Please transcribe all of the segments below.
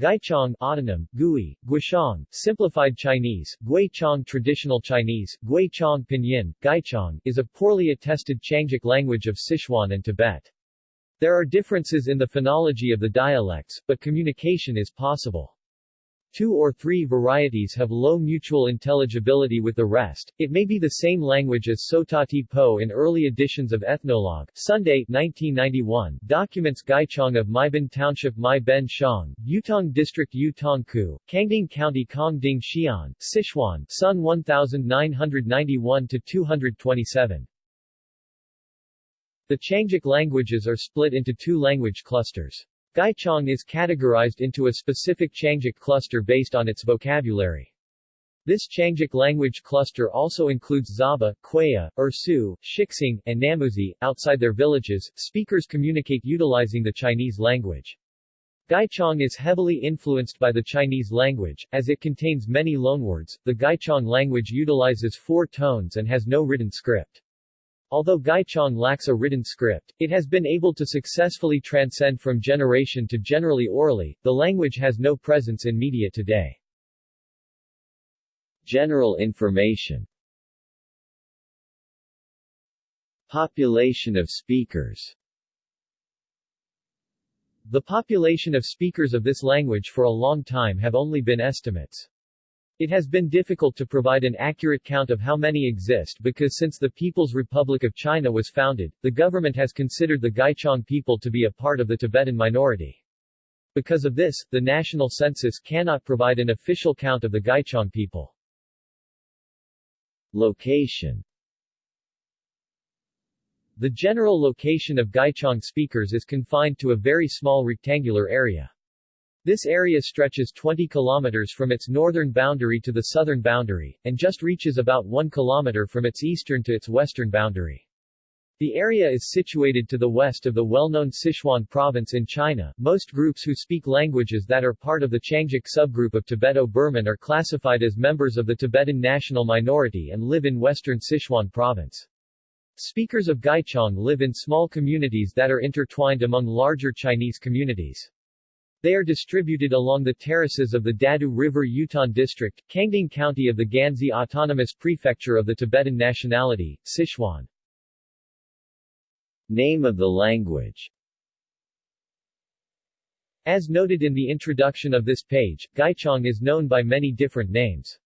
Gaichong autonym, Gui, Guishang, Simplified Chinese, Guichong Traditional Chinese, Guichong Pinyin, Gaichong, is a poorly attested Qiangic language of Sichuan and Tibet. There are differences in the phonology of the dialects, but communication is possible. Two or three varieties have low mutual intelligibility with the rest. It may be the same language as Sotati Po in early editions of Ethnologue. Sunday, 1991, documents Gaichong of Maibin Township Mai Ben Shang, Yutong District Yutongku, Kangding County Kongding Xi'an, Sichuan, Sun 1991-227. The Qiangic languages are split into two language clusters. Gaichong is categorized into a specific Qiangic cluster based on its vocabulary. This Qiangic language cluster also includes Zhaba, Quenya, Ersu, Shixing, and Namuzi. Outside their villages, speakers communicate utilizing the Chinese language. Gaichong is heavily influenced by the Chinese language, as it contains many loanwords. The Gaichong language utilizes four tones and has no written script. Although Gaichong lacks a written script, it has been able to successfully transcend from generation to generally orally. The language has no presence in media today. General information Population of speakers The population of speakers of this language for a long time have only been estimates. It has been difficult to provide an accurate count of how many exist because since the People's Republic of China was founded, the government has considered the Gaichong people to be a part of the Tibetan minority. Because of this, the national census cannot provide an official count of the Gaichong people. Location The general location of Gaichong speakers is confined to a very small rectangular area. This area stretches 20 kilometers from its northern boundary to the southern boundary, and just reaches about 1 kilometer from its eastern to its western boundary. The area is situated to the west of the well-known Sichuan province in China. Most groups who speak languages that are part of the Qiangic subgroup of Tibeto-Burman are classified as members of the Tibetan national minority and live in western Sichuan province. Speakers of Gaichong live in small communities that are intertwined among larger Chinese communities. They are distributed along the terraces of the Dadu River Yutan District, Kangding County of the Ganzi Autonomous Prefecture of the Tibetan nationality, Sichuan. Name of the language As noted in the introduction of this page, Gaichong is known by many different names.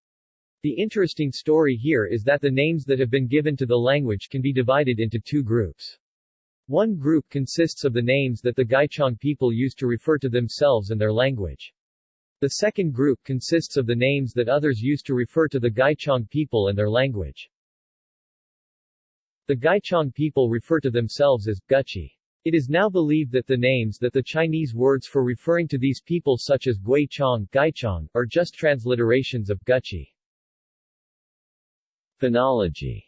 The interesting story here is that the names that have been given to the language can be divided into two groups. One group consists of the names that the Gaichong people use to refer to themselves and their language. The second group consists of the names that others use to refer to the Gaichong people and their language. The Gaichong people refer to themselves as Guchi. It is now believed that the names that the Chinese words for referring to these people such as Guichong, are just transliterations of Guchi. Phonology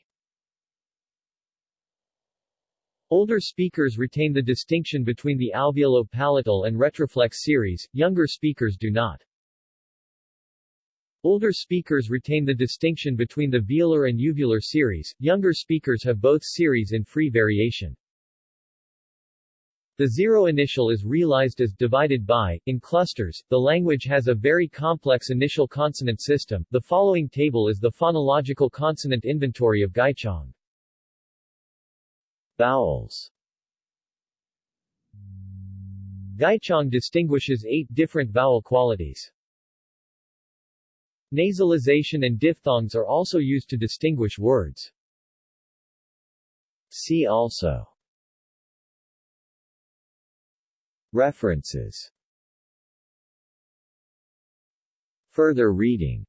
Older speakers retain the distinction between the alveolo-palatal and retroflex series, younger speakers do not. Older speakers retain the distinction between the velar and uvular series, younger speakers have both series in free variation. The zero initial is realized as divided by, in clusters, the language has a very complex initial consonant system. The following table is the phonological consonant inventory of Gaichong. Vowels Gaichong distinguishes eight different vowel qualities. Nasalization and diphthongs are also used to distinguish words. See also References Further reading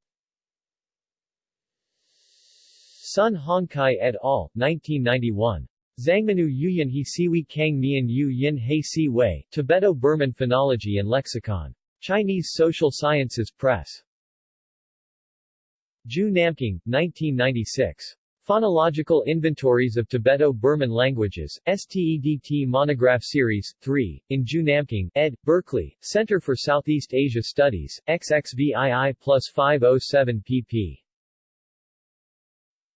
Sun Hongkai et al., 1991. Zhangmenu Yuyan He Siwi Kang Mian Yu Yin He Si Wei, Tibeto-Burman Phonology and Lexicon. Chinese Social Sciences Press. Ju Namkung, 1996. Phonological Inventories of Tibeto-Burman Languages, STEDT Monograph Series, 3, in Ju Namkung, ed., Berkeley, Center for Southeast Asia Studies, XXVII plus 507 pp.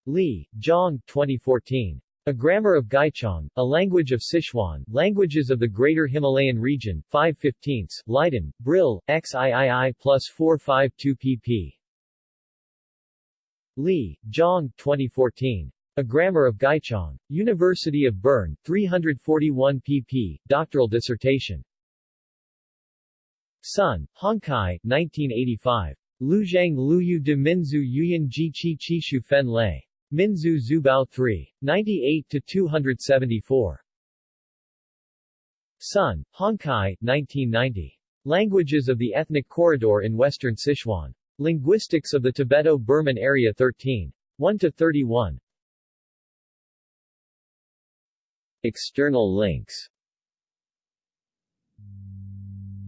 Li, Zhang, 2014. A Grammar of Gaichang, a language of Sichuan, Languages of the Greater Himalayan Region, 5 15 Leiden, Brill, XIII plus 452 pp. Li, Zhang, 2014. A Grammar of Gaichang. University of Bern, 341 pp. Doctoral dissertation. Sun, Hongkai, 1985. Luzhang Luyu de Minzu Yuyan Ji Chi Chi Shu Fen Lei. Minzu Zubao 3. 98-274. Sun, Hongkai, 1990. Languages of the Ethnic Corridor in Western Sichuan. Linguistics of the Tibeto-Burman Area 13. 1-31. External links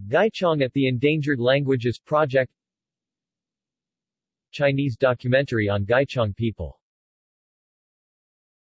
Gaichang at the Endangered Languages Project Chinese documentary on Gaichang people